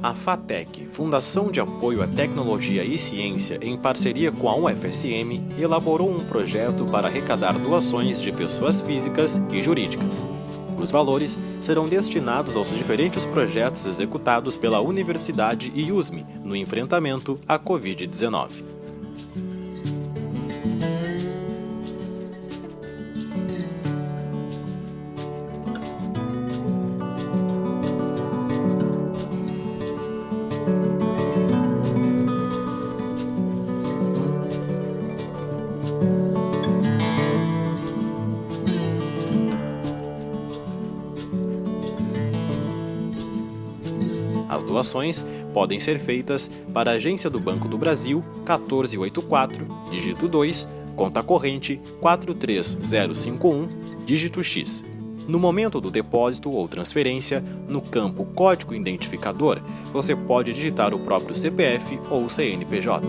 A FATEC, Fundação de Apoio à Tecnologia e Ciência, em parceria com a UFSM, elaborou um projeto para arrecadar doações de pessoas físicas e jurídicas. Os valores serão destinados aos diferentes projetos executados pela Universidade e USM no enfrentamento à Covid-19. As doações podem ser feitas para a Agência do Banco do Brasil 1484, dígito 2, conta corrente 43051, dígito X. No momento do depósito ou transferência, no campo Código Identificador, você pode digitar o próprio CPF ou CNPJ.